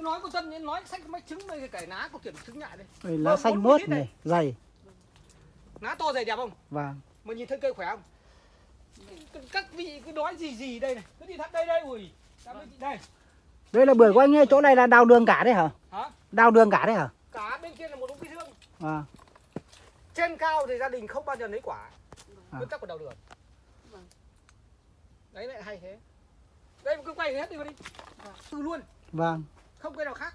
Tôi nói con Tân nói sách mấy trứng mấy cái cải lá có kiểm trứng nhại đây. Lá Vâng, xanh bốn mướt này, dày. Lá to dày đẹp không? Vâng. Mà nhìn thấy cây khỏe không? Các vị cứ nói gì gì đây này. Cứ đi thắt đây đây ui. Đây. Đây là bưởi của anh ấy, chỗ này là đào đường cả đấy hả? Hả? Đào đường cả đấy hả? Cả bên kia là một đống cây dương. Vâng. Trên cao thì gia đình không bao giờ lấy quả. À. Nguyên tắc của đào đường. Vâng. Đấy lại hay thế. Đây cứ quay hết đi vào đi. Từ luôn, Vâng. Không cây nào khác.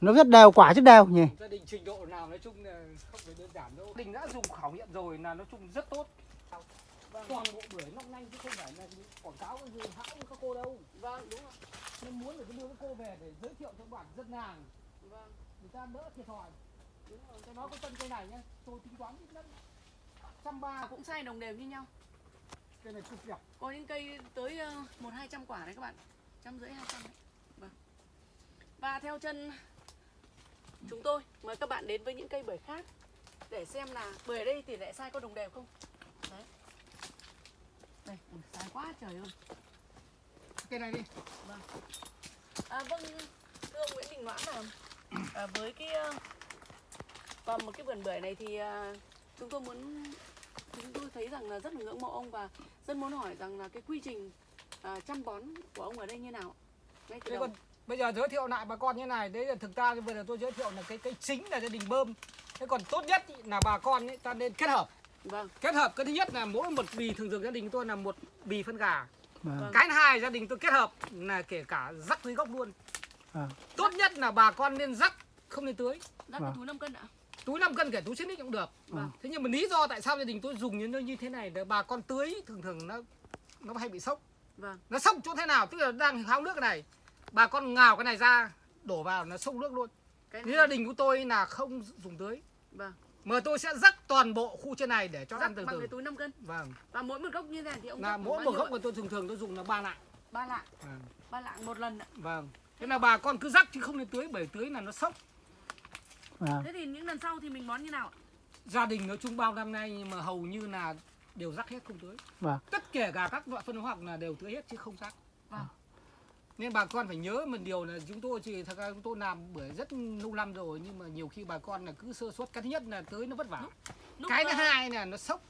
Nó rất đều, quả rất đều nhỉ? Gia đình trình độ nào nói chung là không phải đơn giản đâu. Gia đình đã dùng khảo nghiệm rồi là nói chung rất tốt. Toàn bộ bưởi long lanh chứ không phải là quảng cáo cái gì hãng các cô đâu. Vâng, đúng rồi. Nên muốn là cứ đưa các cô về để giới thiệu cho bạn dân làng Vâng, người ta đỡ thiệt thòi. đúng rồi. Tôi nói cái tân cây này nhá, tôi tính toán ít nhất trăm ba Cũng sai đồng đều như nhau. cây này cực đẹp. Có những cây tới ờ, một hai trăm quả đấy các bạn. Trăm rưỡi hai trăm đấy. Vâng. Và theo chân chúng tôi mời các bạn đến với những cây bưởi khác để xem là bưởi ở đây tỷ lệ sai có đồng đều không. Đấy. Đây, ui, sai quá trời ơi. Cây này đi. À, vâng, thưa ông Nguyễn Đình Noãn là à, với cái ờ, còn một cái vườn bưởi này thì à, chúng tôi muốn chúng tôi thấy rằng là rất là ngưỡng mộ ông và rất muốn hỏi rằng là cái quy trình à, chăm bón của ông ở đây như nào ngay từ Thế đầu còn bây giờ giới thiệu lại bà con như này, đấy là thực ra bây giờ tôi giới thiệu là cái cái chính là gia đình bơm. Thế còn tốt nhất ý là bà con ấy, ta nên kết hợp. vâng Kết hợp cái thứ nhất là mỗi một bì thường thường gia đình tôi là một bì phân gà. Vâng. Cái thứ hai gia đình tôi kết hợp là kể cả rắc dưới gốc luôn. À. Tốt nhất là bà con nên rắc không nên tưới. rắc cái Vâng. túi 5 cân ạ Túi 5 cân kể túi xích cũng được. Vâng. Thế nhưng mà lý do tại sao gia đình tôi dùng những nơi như thế này để bà con tưới thường thường nó nó hay bị sốc. vâng Nó sốc chỗ thế nào? Tức là đang háo nước cái này. Bà con ngào cái này ra đổ vào nó sốc nước luôn. cái Thế gia đình của tôi là không dùng tưới. vâng Mà tôi sẽ rắc toàn bộ khu trên này để cho rắc ăn từ bằng từ. cái túi 5 cân Vâng. và mỗi một gốc như thế này thì ông Là mỗi một gốc mà tôi thường thường tôi dùng là ba lạng. ba lạng Vâng. ba lạng một lần ạ Vâng. Thế là bà con cứ rắc chứ không nên tưới bởi tưới là nó sốc. Vâng. thế thì những lần sau thì mình bón như nào ạ Gia đình nói chung bao năm nay nhưng mà hầu như là đều rắc hết không tưới. Vâng. Tất cả cả các loại phân hóa học là đều tưới hết chứ không rắc. Vâng. Nên bà con phải nhớ một điều là chúng tôi thì thật ra chúng tôi làm bưởi rất lâu năm rồi nhưng mà nhiều khi bà con là cứ sơ suất cái thứ nhất là tưới nó vất vả. Lúc, cái thứ hai là nó sốc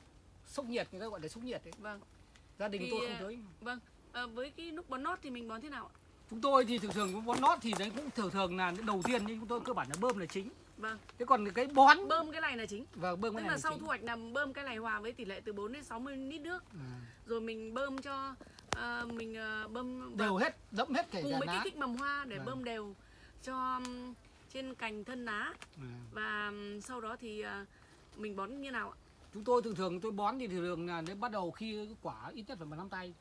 sốc nhiệt người ta gọi là sốc nhiệt đấy. vâng Gia đình Thì, tôi không ờ, tưới. vâng Ờ, với cái lúc bón nót thì mình bón thế nào ạ Chúng tôi thì thường thường bón nót thì đấy cũng thường thường là đầu tiên nhưng chúng tôi cơ bản là bơm là chính. vâng Thế còn cái bón bơm cái này là chính và bơm cái tức này là sau chính. thu hoạch là bơm cái này hòa với tỷ lệ từ 4 đến 60 lít nước À, rồi mình bơm cho ờ, mình ờ, bơm đều hết đẫm hết kể cùng với cái kích mầm hoa để Vâng. bơm đều cho trên cành thân lá À. và sau đó thì ờ, mình bón như nào ạ Chúng tôi thường thường tôi bón thì thường là đến bắt đầu khi quả ít nhất phải bằng nắm tay.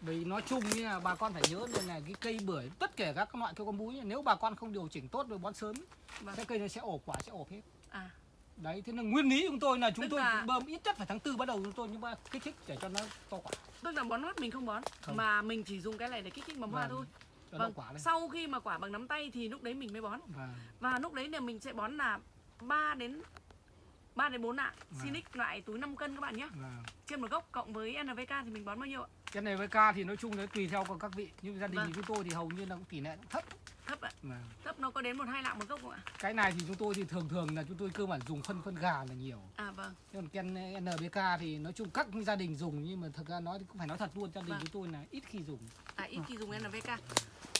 Vì nói chung như là bà con phải nhớ đây là cái cây bưởi tất cả các loại cây con múi nếu bà con không điều chỉnh tốt rồi bón sớm Vâng. cái cây nó sẽ ổ quả sẽ ổ hết. à Đấy thế nên nguyên lý chúng tôi là chúng Tức tôi là- bơm ít nhất phải tháng tư bắt đầu chúng tôi nhưng mà kích thích để cho nó to quả tức là bón nót mình không bón Không. mà mình chỉ dùng cái này để kích thích mầm hoa Vâng, thôi cho vâng quả lên. sau khi mà quả bằng nắm tay thì lúc đấy mình mới bón Vâng. và lúc đấy là mình sẽ bón là 3 đến 3 đến 4 lạng Vâng. Sinic loại túi 5 cân các bạn nhé Vâng. trên một gốc cộng với NPK thì mình bón bao nhiêu ạ Cái này với ca thì nói chung nó tùy theo các vị nhưng gia đình Vâng. chúng tôi thì hầu như là cũng tỷ lệ cũng thấp. thấp ạ Vâng. thấp nó có đến một hai lạng một gốc không ạ Cái này thì chúng tôi thì thường thường là chúng tôi cơ bản dùng phân phân gà là nhiều. à vâng Thế còn Ken NBK thì nói chung các gia đình dùng nhưng mà thật ra nói thì cũng phải nói thật luôn gia đình Vâng. chúng tôi là ít khi dùng. à ít khi dùng NPK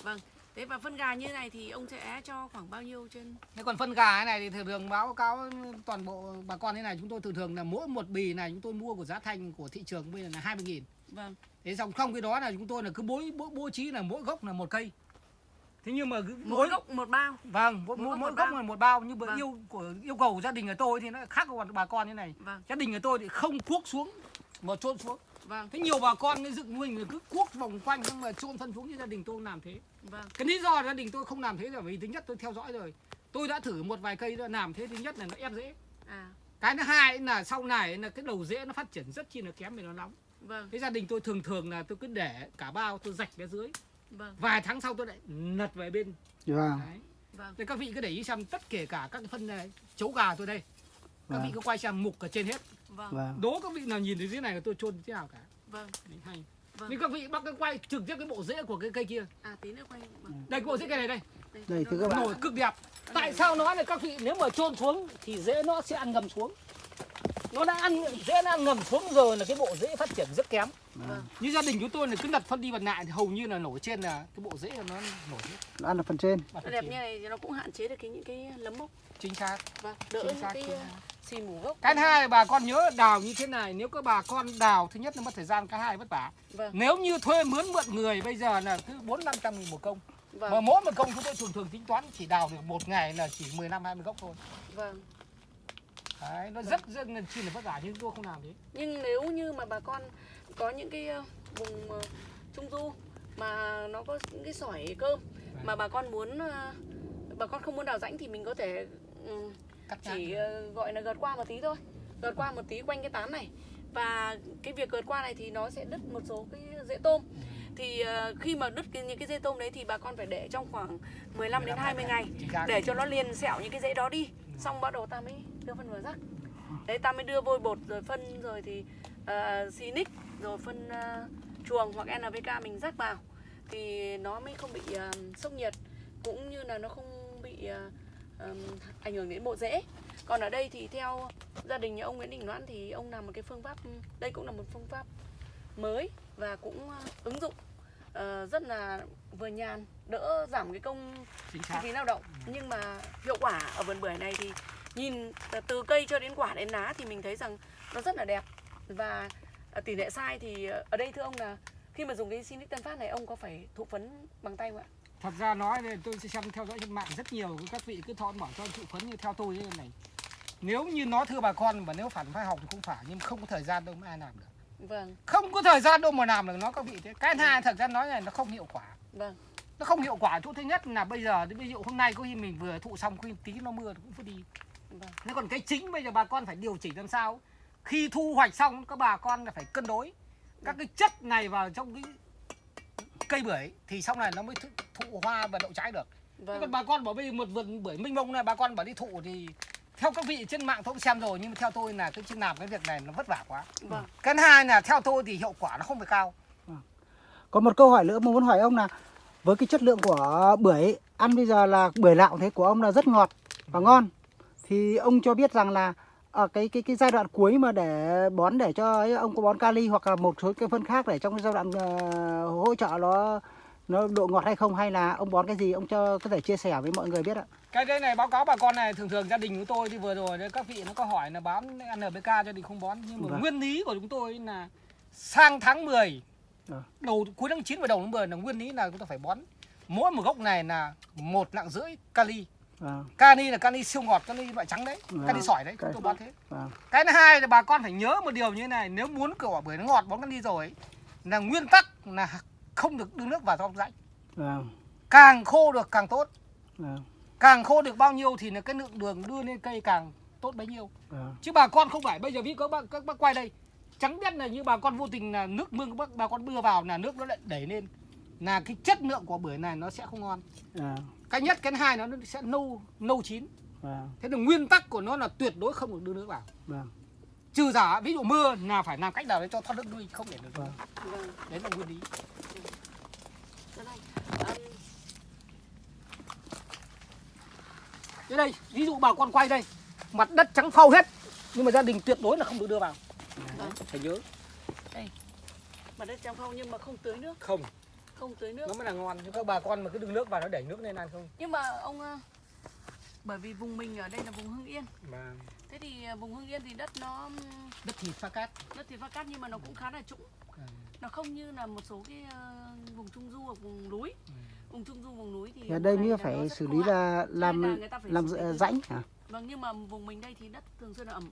vâng thế và phân gà như này thì ông sẽ cho khoảng bao nhiêu trên Thế còn phân gà cái này thì thường thường báo cáo toàn bộ bà con thế này chúng tôi thường thường là mỗi một bì này chúng tôi mua của giá thành của thị trường bây giờ là 20 nghìn. vâng Thế xong không cái đó là chúng tôi là cứ bố, bố, bố trí là mỗi gốc là một cây. Thế nhưng mà cứ- mỗi gốc một bao Vâng, mỗi, mỗi mỗi, gốc mỗi gốc bao. là một bao nhưng mà Vâng. yêu của yêu cầu của gia đình của tôi thì nó khác của bà con như này. vâng Gia đình của tôi thì không cuốc xuống mà trôn xuống. Vâng Thế nhiều bà con cái dựng mình là cứ cuốc vòng quanh nhưng mà trôn phân xuống như gia đình tôi không làm thế. vâng Cái lý do gia đình tôi không làm thế là vì thứ nhất tôi theo dõi rồi. Tôi đã thử một vài cây đã làm thế thứ nhất là nó ép dễ. à Cái thứ hai là sau này là cái đầu rễ nó phát triển rất chi là kém vì nó nóng. vâng Thế gia đình tôi thường thường là tôi cứ để cả bao tôi rạch phía dưới. vâng Vài tháng sau tôi lại nật về bên. Vâng. Đấy. vâng Thế các vị cứ để ý xem tất kể cả các cái phân này, chấu gà tôi đây. Các vị Vâng. cứ quay xem mục ở trên hết. vâng Vâng. Đố các vị nào nhìn thấy dưới này là tôi chôn thế nào cả. vâng Đấy, hay. Vâng. Nhưng các vị bắt cái quay trực tiếp cái bộ rễ của cái cây kia. à tí nữa quay vâng. Đây cái bộ rễ cây này đây. Đây, thưa các bạn. nổi cực đẹp tại sao nói là các vị nếu mà chôn xuống thì rễ nó sẽ ăn ngầm xuống nó đã ăn rễ nó ăn ngầm xuống rồi là cái bộ rễ phát triển rất kém Vâng. như gia đình chúng tôi là cứ đặt phân đi vật lại thì hầu như là nổi trên là cái bộ rễ nó nổi hết Nó ăn ở phần trên. Nó phần đẹp trên. như này thì nó cũng hạn chế được cái những cái lấm mốc chính xác và đỡ Chính những xác, cái xì mù gốc. cái hai bà con nhớ đào như thế này nếu các bà con đào thứ nhất là mất thời gian cái hai vất vả. Vâng, nếu như thuê mướn mượn người bây giờ là cứ bốn năm trăm nghìn một công. Mà vâng, mỗi một công chúng tôi thường thường tính toán chỉ đào được một ngày là chỉ 15 20 gốc thôi. Vâng. Đấy, nó rất rất là chi là vất vả nhưng tôi không làm thế Nhưng nếu như mà bà con có những cái uh, vùng uh, trung du mà nó có những cái sỏi cơm mà bà con muốn uh, bà con không muốn đào rãnh thì mình có thể cắt chỉ ờ, gọi là gợt qua một tí thôi. Gợt qua một tí quanh cái tán này. Và cái việc gợt qua này thì nó sẽ đứt một số cái rễ tôm. Thì ờ, khi mà đứt cái, những cái rễ tôm đấy thì bà con phải để trong khoảng 15 đến 20 ngày để cho nó liền sẹo những cái rễ đó đi. Xong bắt đầu ta mới đưa phân vào rác đấy ta mới đưa vôi bột rồi phân rồi thì uh, Sinic rồi phân ờ, chuồng hoặc NPK mình rắc vào. Thì nó mới không bị ờ, sốc nhiệt. Cũng như là nó không bị ờ, ờm, ảnh hưởng đến bộ rễ. Còn ở đây thì theo gia đình nhà ông Nguyễn Đình Noãn thì ông làm một cái phương pháp đây cũng là một phương pháp mới và cũng ờ, ứng dụng ờ, rất là vừa nhàn đỡ giảm cái công chi phí lao động. Nhưng mà hiệu quả ở vườn bưởi này thì nhìn từ- cây cho đến quả đến lá thì mình thấy rằng nó rất là đẹp. Và ờ, tỷ lệ sai thì ở đây thưa ông là khi mà dùng cái Sinic Tân Phát này ông có phải thụ phấn bằng tay không ạ? Thật ra nói đây tôi sẽ xem theo dõi trên mạng rất nhiều các vị cứ thon bảo cho thụ phấn như theo tôi như này. Nếu như nói thưa bà con mà nếu phản phải học thì không phải nhưng không có thời gian đâu mà ai làm được. Vâng, không có thời gian đâu mà làm được nó các vị thế. Cái thứ hai thật ra nói này nó không hiệu quả. Vâng, nó không hiệu quả. Chỗ thứ nhất là bây giờ ví dụ hôm nay có khi mình vừa thụ xong có khi tí nó mưa cũng phải đi. Vâng, Thế còn cái chính bây giờ bà con phải điều chỉnh làm sao? Khi thu hoạch xong các bà con là phải cân đối. Các cái chất này vào trong cái cây bưởi Thì sau này nó mới thụ, hoa và đậu trái được. Vâng, còn bà con bảo bây giờ một vườn bưởi minh mông này bà con bảo đi thụ thì Theo các vị trên mạng tôi cũng xem rồi Nhưng mà theo tôi là cái chứ làm cái việc này nó vất vả quá. Vâng. Cái hai là theo tôi thì hiệu quả nó không phải cao. Có một câu hỏi nữa mà muốn hỏi ông là với cái chất lượng của bưởi ăn bây giờ là bưởi lạo thế của ông là rất ngọt và ngon. Thì ông cho biết rằng là ở cái cái cái giai đoạn cuối mà để bón để cho ấy, ông có bón kali hoặc là một số cái phân khác để trong cái giai đoạn ờ, hỗ trợ nó nó độ ngọt hay không hay là ông bón cái gì ông cho có thể chia sẻ với mọi người biết ạ. Cái đây này báo cáo bà con này thường thường gia đình của tôi thì vừa rồi các vị nó có hỏi là bám NPK gia đình không bón nhưng mà Vâng. nguyên lý của chúng tôi là sang tháng 10 Ờ. đầu cuối tháng 9 và đầu tháng 10 là nguyên lý là chúng ta phải bón mỗi một gốc này là một nặng rưỡi kali Vâng, kali là kali siêu ngọt kali loại trắng đấy Vâng. kali sỏi đấy chúng tôi bón thế. Vâng, cái thứ hai là bà con phải nhớ một điều như thế này nếu muốn quả bưởi nó ngọt bón kali rồi là nguyên tắc là không được đưa nước vào trong rãnh. Vâng, càng khô được càng tốt. Vâng, càng khô được bao nhiêu thì là cái lượng đường đưa lên cây càng tốt bấy nhiêu. Vâng, chứ bà con không phải bây giờ ví các bác các bác quay đây trắng biết là như bà con vô tình là nước mương các bác bà con đưa vào là nước nó lại đẩy lên là cái chất lượng của bưởi này nó sẽ không ngon. Vâng, cái nhất cái hai nó sẽ nâu nâu chín. Vâng, thế là nguyên tắc của nó là tuyệt đối không được đưa nước vào. Vâng, trừ giả ví dụ mưa là phải làm cách nào để cho thoát nước đi không để được vâng. vâng. đấy là nguyên lý. Thế đây ví dụ bà con quay đây mặt đất trắng phau hết nhưng mà gia đình tuyệt đối là không được đưa vào. Vâng. phải nhớ. Mặt đất trong không nhưng mà không tưới nước, không không tưới nước. nó mới là ngon chứ các bà con mà cứ đưa nước vào nó đẩy nước lên ăn không Nhưng mà ông ờ, bởi vì vùng mình ở đây là vùng Hưng Yên. mà Thế thì ờ, vùng Hưng Yên thì đất nó đất thịt pha cát đất thì phát cát nhưng mà nó cũng khá là trũng. Ừ. Nó không như là một số cái ờ, vùng trung du hoặc vùng núi. Ừ. Vùng trung du vùng núi thì Thì ở đây mới phải xử lý là làm là làm rãnh hả? Vâng nhưng mà vùng mình đây thì đất thường xuyên là ẩm.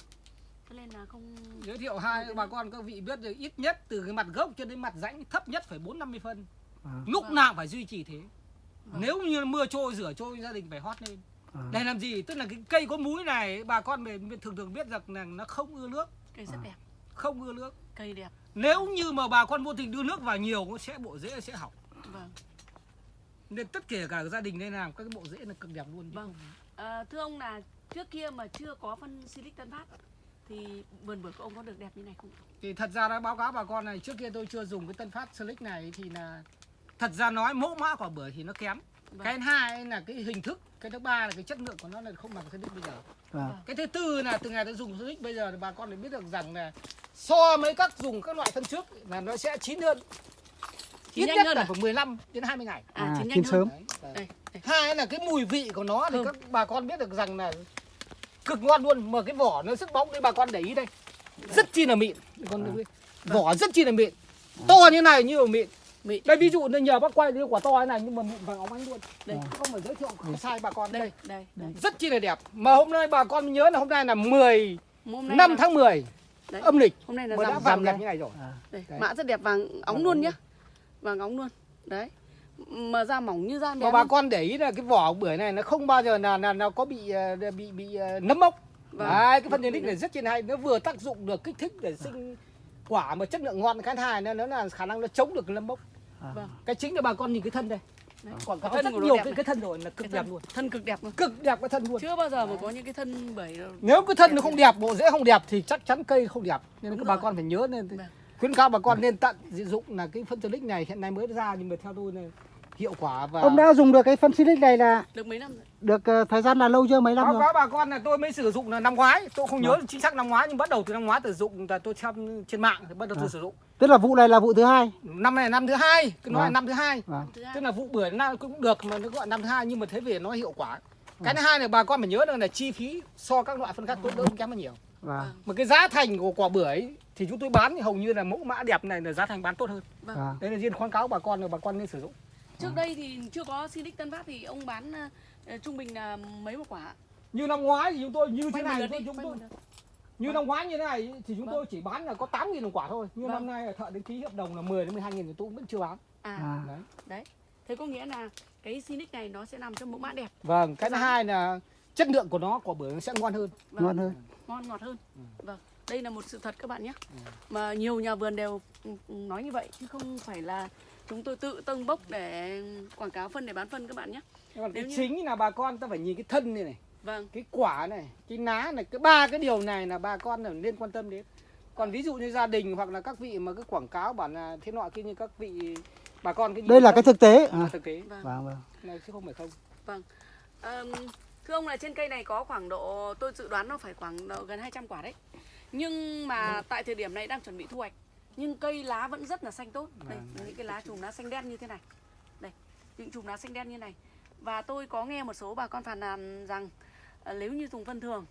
Cho nên là không giới thiệu hai bà con các vị biết được ít nhất từ cái mặt gốc cho đến mặt rãnh thấp nhất phải bốn năm mươi phân Vâng, lúc Vâng. nào phải duy trì thế Vâng. nếu như mưa trôi rửa trôi gia đình phải hót lên vâng, để làm gì tức là cái cây có múi này bà con mình thường thường biết rằng là nó không ưa nước cây rất À. đẹp, không ưa nước cây đẹp. nếu như mà bà con vô tình đưa nước vào nhiều nó sẽ bộ rễ sẽ hỏng Vâng. nên tất cả cả gia đình nên làm các cái bộ rễ là cực đẹp luôn chứ Vâng. À, thưa ông là trước kia mà chưa có phân Silic Tân Phát thì vườn bưởi của ông có được đẹp như này không? thì thật ra đã báo cáo bà con này trước kia tôi chưa dùng cái tân phát silic này thì là thật ra nói mẫu mã quả bưởi thì nó kém Vâng. cái thứ hai là cái hình thức cái thứ ba là cái chất lượng của nó là không bằng phân tích bây giờ Vâng. cái thứ tư là từ ngày đã dùng phân tích bây giờ thì bà con phải biết được rằng là so với các dùng các loại phân trước là nó sẽ chín hơn Chín ít nhanh nhất hơn là à? phải 15 đến 20 ngày À, À, chín nhanh chín sớm. Đấy, đấy. Đây, đây. hai là cái mùi vị của nó thì Thơm. các bà con biết được rằng là cực ngon luôn mà cái vỏ nó sức bóng đấy bà con để ý đây rất chi là mịn con vỏ rất chi là mịn to như này như là mịn Mịn. đây ví dụ như nhờ bác quay cái quả to thế này nhưng mà mịn vàng óng ánh luôn Đây. Chứ không phải giới thiệu không sai bà con đây Đây, đây, đây. rất chi là đẹp mà hôm nay bà con nhớ là hôm nay là 10 Hôm nay năm là- tháng 10 Đấy. âm lịch Hôm nay là mà đã rằm vàng rằm đẹp như này rồi À. Đây, mã rất đẹp vàng óng Vàng luôn nhá. Vàng óng luôn. Đấy. Mà da mỏng như da mà bé. bà con để ý là cái vỏ bưởi này nó không bao giờ là là nó có bị ờ, bị bị ờ, nấm mốc Vâng. Đấy, cái phân genix này rất trên hay nó vừa tác dụng được kích thích để sinh quả mà chất lượng ngon cái hai nữa nó là khả năng nó chống được nấm mốc Vâng. cái chính là bà con nhìn cái thân đây Đấy. còn có Thân rất nhiều cái này. cái thân rồi là cực đẹp luôn thân cực đẹp luôn. cực đẹp cái thân luôn Chưa bao giờ mà có những cái thân đâu. nếu cái thân Đẹp nó không đẹp bộ rễ không đẹp thì chắc chắn cây không đẹp nên Đúng các bà con phải nhớ nên Vâng. khuyến cáo bà con nên tận dụng là cái phân genix này hiện nay mới ra nhưng mà theo tôi là hiệu quả và Ông đã dùng được cái phân Silic này là Được mấy năm rồi. được ờ, thời gian là lâu chưa mấy năm báo rồi? cáo bà con là tôi mới sử dụng là năm ngoái tôi không nhớ chính xác năm ngoái nhưng bắt đầu từ năm ngoái sử dụng là tôi xem trên mạng thì bắt đầu tôi À. sử dụng Tức là vụ này là vụ thứ hai. năm này là năm thứ hai cứ nói là Vâng. năm thứ hai Vâng. Hai. tức là vụ bưởi nào cũng được mà nó gọi năm thứ hai nhưng mà thế về nó hiệu quả cái thứ hai là bà con phải nhớ rằng là chi phí so các loại phân khác tốt đỡ không kém hơn nhiều Vâng. mà cái giá thành của quả bưởi thì chúng tôi bán thì hầu như là mẫu mã đẹp này là giá thành bán tốt hơn Vâng. Vâng. đấy là riêng khuyến cáo bà con là bà con nên sử dụng Trước đây thì chưa có Sinic Tân Phát thì ông bán ờ, ờ, trung bình là mấy một quả? như năm ngoái thì chúng tôi như thế này thôi đi, chúng tôi như năm ngoái như thế này thì chúng Vâng. tôi chỉ bán là có 8 nghìn một quả thôi nhưng Vâng. năm nay thợ đến ký hợp đồng là 10 đến 12 nghìn thì tôi cũng vẫn chưa bán À, À. đấy đấy. Thế có nghĩa là cái Sinic này nó sẽ nằm trong mẫu mã đẹp. vâng cái thứ hai là chất lượng của nó quả bưởi nó sẽ ngon hơn Vâng. Ngon hơn. ngon ngọt hơn. Ừ. Vâng, đây là một sự thật các bạn nhé. Mà nhiều nhà vườn đều ừ, ừ, nói như vậy chứ không phải là chúng tôi tự tâng bốc để quảng cáo phân để bán phân các bạn nhé. Nhưng còn cái Nếu như- chính là bà con ta phải nhìn cái thân này này Vâng, cái quả này cái ná này cái ba cái điều này là bà con là nên quan tâm đến còn ví dụ như gia đình hoặc là các vị mà cứ quảng cáo bảo là thế nọ kia như các vị bà con cái Đây là cái thực tế. À. thực tế vâng. Vâng vâng. này chứ không phải không Ờm, thưa ông là trên cây này có khoảng độ tôi dự đoán nó phải khoảng độ gần 200 quả đấy. Nhưng mà tại thời điểm này đang chuẩn bị thu hoạch. Nhưng cây lá vẫn rất là xanh tốt. Đây, Vâng. những cái lá chùm lá xanh đen như thế này. Đây, những chùm lá xanh đen như này. Và tôi có nghe một số bà con phàn nàn rằng ờ, nếu như dùng phân thường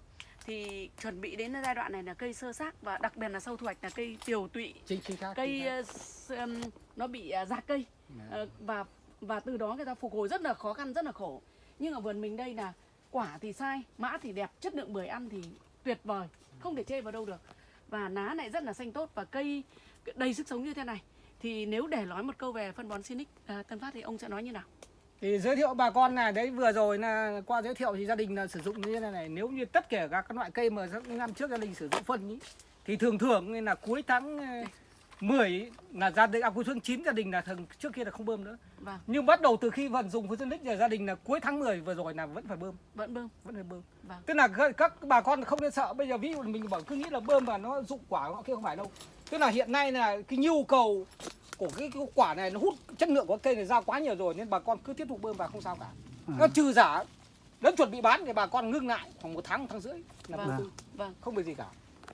thì chuẩn bị đến giai đoạn này là cây sơ xác và đặc biệt là sau thu hoạch là cây tiều tụy chính chính xác cây chính xác. ừm, nó bị ờ, già cây Ờ, và và từ đó người ta phục hồi rất là khó khăn rất là khổ nhưng ở vườn mình đây là quả thì sai mã thì đẹp chất lượng bưởi ăn thì tuyệt vời không thể chê vào đâu được và ná lại rất là xanh tốt và cây đầy sức sống như thế này. Thì nếu để nói một câu về phân bón Sinic à, Tân Phát thì ông sẽ nói như nào? Thì giới thiệu bà con này đấy vừa rồi là qua giới thiệu thì gia đình là sử dụng như thế này này. Nếu như tất cả các loại cây mà các năm trước gia đình sử dụng phân ý, thì thường thường là cuối tháng ờ, 10 ý, là gia đình à, cuối tháng 9 gia đình là thường trước kia là không bơm nữa. Vâng. Nhưng bắt đầu từ khi vận dụng phân tích là gia đình là cuối tháng 10 vừa rồi là vẫn phải bơm. Vẫn bơm. Vẫn phải bơm. Vâng. tức là các, các bà con không nên sợ. Bây giờ ví dụ mình bảo cứ nghĩ là bơm và nó dụng quả họ kia không phải đâu tức là hiện nay là cái nhu cầu của cái, cái quả này nó hút chất lượng của cây này ra quá nhiều rồi nên bà con cứ tiếp tục bơm vào không sao cả À. nó trừ giả đến chuẩn bị bán thì bà con ngưng lại khoảng một tháng một tháng rưỡi là vâng tư. vâng không bị gì cả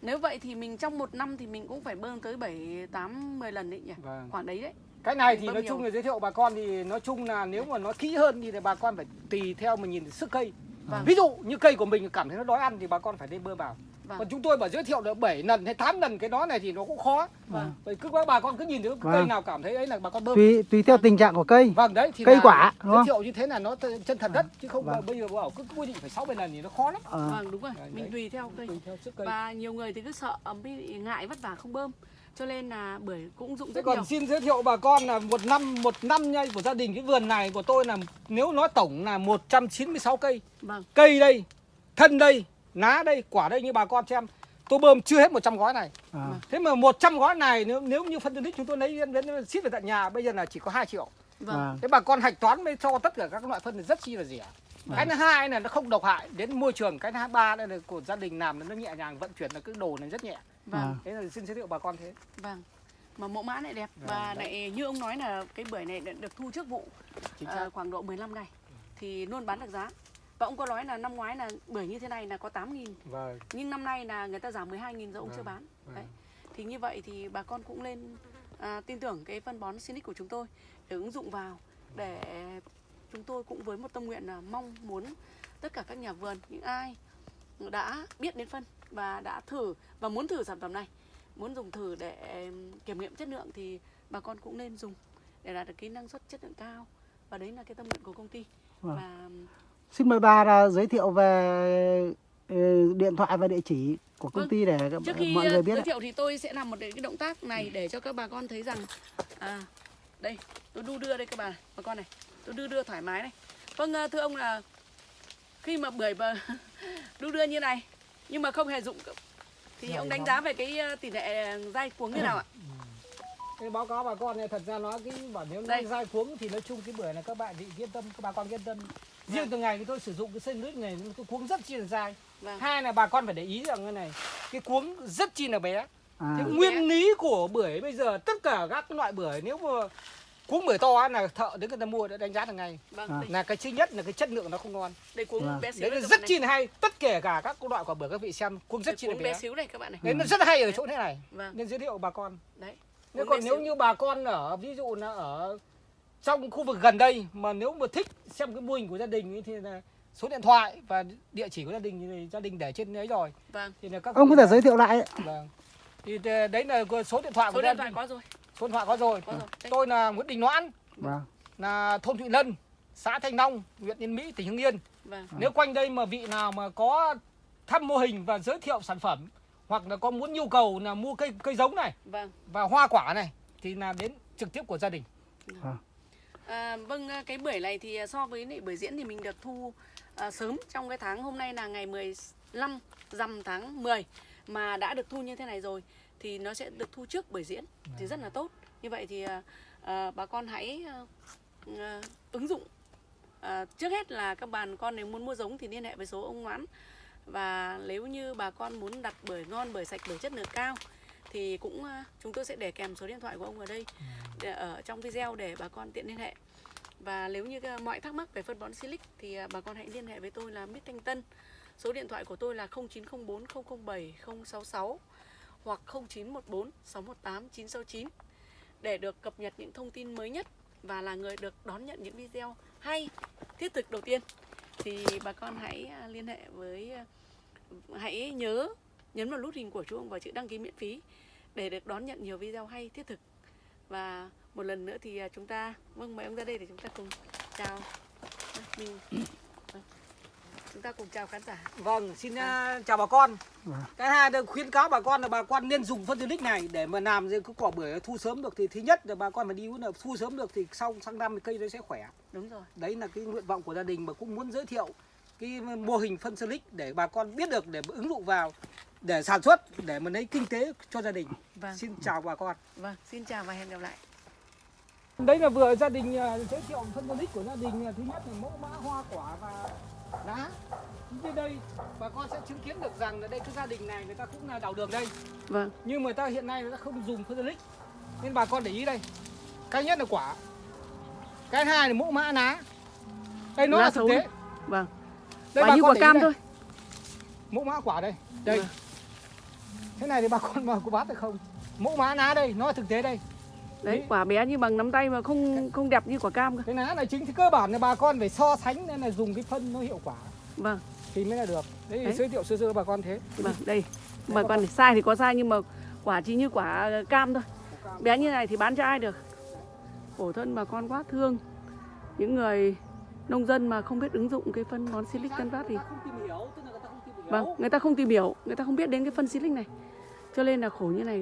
nếu vậy thì mình trong một năm thì mình cũng phải bơm tới 7 8 10 lần đấy nhỉ vâng. khoảng đấy đấy cái này thì Bơm nói nhiều. chung là giới thiệu bà con thì nói chung là nếu mà nó kỹ hơn thì bà con phải tùy theo mà nhìn sức cây Vâng. ví dụ như cây của mình cảm thấy nó đói ăn thì bà con phải nên bơm vào vâng. Còn chúng tôi bảo giới thiệu được 7 lần hay 8 lần cái đó này thì nó cũng khó. Vâng. Vậy cứ các bà con cứ nhìn thấy cái Vâng. cây nào cảm thấy ấy là bà con bơm. Tùy tùy theo tình trạng của cây. vâng đấy thì Cây quả, đúng giới không? thiệu như thế là nó chân thật đất chứ không Vâng. bây giờ bảo cứ quy định phải 6 7 lần thì nó khó lắm. Ờ. vâng đúng rồi. Đấy, mình đấy. tùy theo cây. Tùy theo sức cây. Và nhiều người thì cứ sợ bị ngại vất vả không bơm. Cho nên là bưởi cũng dụng Thế rất còn nhiều. xin giới thiệu bà con là một năm một năm nha của gia đình cái vườn này của tôi là nếu nói tổng là 196 cây. Vâng. Cây đây thân đây ná đây quả đây như bà con xem. Tôi bơm chưa hết 100 gói này. À. thế mà 100 gói này nếu nếu như phân tích chúng tôi lấy đến, đến ship về tận nhà bây giờ là chỉ có 2 triệu. Vâng. Vâng. thế bà con hạch toán mới cho tất cả các loại phân này rất chi là rẻ. Cái thứ hai là nó không độc hại đến môi trường cái thứ ba đây là của gia đình làm nó nhẹ nhàng vận chuyển là cái đồ này rất nhẹ. Vâng. À. thế là xin giới thiệu bà con thế. Vâng. Mà mẫu mã lại đẹp. Vâng, và đấy. lại như ông nói là cái bưởi này được thu trước vụ à, xác. khoảng độ 15 ngày thì luôn bán được giá và ông có nói là năm ngoái là bưởi như thế này là có 8.000 vâng. Nhưng năm nay là người ta giảm 12.000 rồi ông chưa Vâng, bán. vâng. đấy. Thì như vậy thì bà con cũng lên à, tin tưởng cái phân bón Sinic của chúng tôi để ứng dụng vào để chúng tôi cũng với một tâm nguyện là mong muốn tất cả các nhà vườn những ai đã biết đến phân và đã thử và muốn thử sản phẩm này muốn dùng thử để kiểm nghiệm chất lượng thì bà con cũng nên dùng để đạt được cái năng suất chất lượng cao. Và đấy là cái tâm nguyện của công ty. Vâng. và Xin mời bà là giới thiệu về ờ, điện thoại và địa chỉ của công Vâng. ty để trước khi mọi ờ, người biết. giới ạ. thiệu thì tôi sẽ làm một cái động tác này để cho các bà con thấy rằng à đây tôi đu đưa đây các bà bà con này tôi đưa đưa thoải mái này vâng ờ, thưa ông là khi mà bưởi mà đu đưa như này nhưng mà không hề dụng thì Dạ, ông đánh vâng. giá về cái ờ, tỷ lệ dai cuống như nào ạ cái báo cáo bà con này thật ra nói cái bảo nếu nói dai cuống thì nói chung cái bưởi này các bạn thì yên tâm các bà con yên tâm riêng Vâng. từ ngày thì tôi sử dụng cái sân nước này cái cuống rất chi là dai. Vâng. Hai là bà con phải để ý rằng cái này cái cuống rất chi là bé. À, Thế nguyên lý của bưởi bây giờ tất cả các loại bưởi nếu mà cuống bưởi to là thợ đến người ta mua đã đánh giá được ngay. Vâng. À. là cái thứ nhất là cái chất lượng nó không ngon. Đây cuống Vâng. bé xíu đấy đây là rất chi là hay. Tất kể cả các loại quả bưởi các vị xem cuống rất chi là bé. bé xíu này các bạn này. Đấy nó rất hay ở chỗ thế này. Vâng. Nên giới thiệu bà con. Đấy. Nếu còn nếu xíu. như bà con ở ví dụ là ở trong khu vực gần đây mà nếu mà thích xem cái mô hình của gia đình ấy, thì là số điện thoại và địa chỉ của gia đình thì gia đình để trên đấy rồi. Vâng. Thì là các ông có thể là- giới thiệu lại. ạ. vâng. Thì đấy là số điện thoại số của điện thoại có rồi. Số điện thoại có rồi. Có rồi. Tôi là Nguyễn Đình Noãn. Vâng. là thôn Thụy Lân xã Thanh Long huyện Yên Mỹ tỉnh Hưng Yên. Vâng. Nếu quanh đây mà vị nào mà có thăm mô hình và giới thiệu sản phẩm hoặc là có muốn nhu cầu là mua cây cây giống này vâng. và hoa quả này thì là đến trực tiếp của gia đình À, vâng, ờ, cái bưởi này thì ờ, so với lại bưởi diễn thì mình được thu à, sớm trong cái tháng hôm nay là ngày 15 rằm tháng 10 mà đã được thu như thế này rồi thì nó sẽ được thu trước bưởi diễn thì rất là tốt. Như vậy thì à, à, bà con hãy à, à, ứng dụng. À, trước hết là các bạn con nếu muốn mua giống thì liên hệ với số ông Ngoãn và nếu như bà con muốn đặt bưởi ngon, bưởi sạch, bưởi chất lượng cao thì cũng chúng tôi sẽ để kèm số điện thoại của ông ở đây để ở trong video để bà con tiện liên hệ. Và nếu như mọi thắc mắc về phân bón Silic thì à, bà con hãy liên hệ với tôi là Mít Thanh Tân. Số điện thoại của tôi là 0904 007 066 hoặc 0914 618 969 để được cập nhật những thông tin mới nhất và là người được đón nhận những video hay thiết thực đầu tiên. Thì bà con hãy liên hệ với hãy nhớ nhấn vào nút hình của chuông và chữ đăng ký miễn phí để được đón nhận nhiều video hay thiết thực và một lần nữa thì à, chúng ta vâng mời ông ra đây để chúng ta cùng chào Đây, mình vâng. chúng ta cùng chào khán giả Vâng, xin uh, chào bà con. Vâng. Cái hai là khuyến cáo bà con là bà con nên dùng phân Silic này để mà làm cái quả bưởi thu sớm được thì thứ nhất là bà con phải đi là thu sớm được thì sau sang năm thì cây nó sẽ khỏe. đúng rồi Đấy là cái nguyện vọng của gia đình mà cũng muốn giới thiệu cái mô hình phân Silic để bà con biết được để ứng dụng vào để sản xuất để mà lấy kinh tế cho gia đình. vâng. Xin chào bà con. vâng xin chào và hẹn gặp lại. Đấy là vừa gia đình à, giới thiệu phân Silic của gia đình à, thứ nhất là mẫu mã hoa quả và lá. Trên đây bà con sẽ chứng kiến được rằng là đây cái gia đình này người ta cũng là đào đường đây. vâng. Nhưng người ta hiện nay người ta không dùng phân nên bà con để ý đây. Cái nhất là quả. Cái hai là mẫu mã lá đây nó Lá là thực tế. Vâng đây quả như quả cam thôi. Mẫu mã quả đây. Đây. Vâng. thế này thì bà con mà có bán được không? Mẫu mã lá đây nó thực tế đây. Đấy Đấy. quả bé như bằng nắm tay mà không không đẹp như quả cam cơ. Cái lá này chính thì cơ bản là bà con phải so sánh nên là dùng cái phân nó hiệu quả. Vâng. Thì mới là được. Đấy, Đấy. giới thiệu sơ sơ bà con thế. Vâng đây. Bà con này sai thì có sai nhưng mà quả chỉ như quả cam thôi. Bé như này thì bán cho ai được? Khổ thân bà con quá thương. Những người nông dân mà không biết ứng dụng cái phân bón silic tân phát thì vâng người ta không tìm hiểu. Người ta không biết đến cái phân silic này. Cho nên là khổ như này